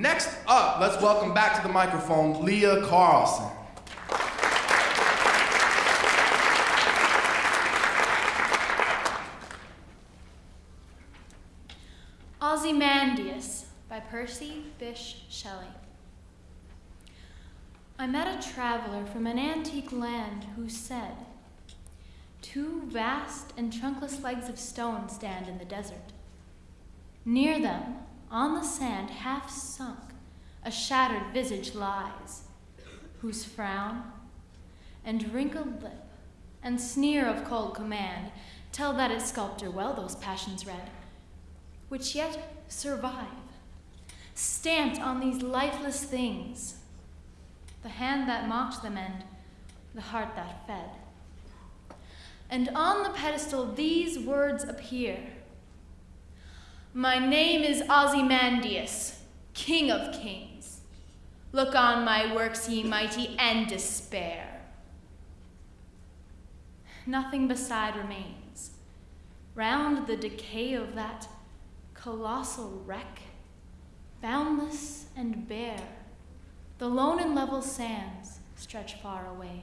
Next up, let's welcome back to the microphone Leah Carlson. Ozymandias by Percy Bysshe Shelley. I met a traveler from an antique land who said, Two vast and trunkless legs of stone stand in the desert. Near them, on the sand half sunk, a shattered visage lies, whose frown? And wrinkled lip and sneer of cold command tell that its sculptor well those passions read, which yet survive, stamped on these lifeless things, the hand that mocked them and the heart that fed. And on the pedestal these words appear My name is Ozymandias, King of Kings. Look on my works, ye mighty, and despair. Nothing beside remains. Round the decay of that colossal wreck, boundless and bare, the lone and level sands stretch far away.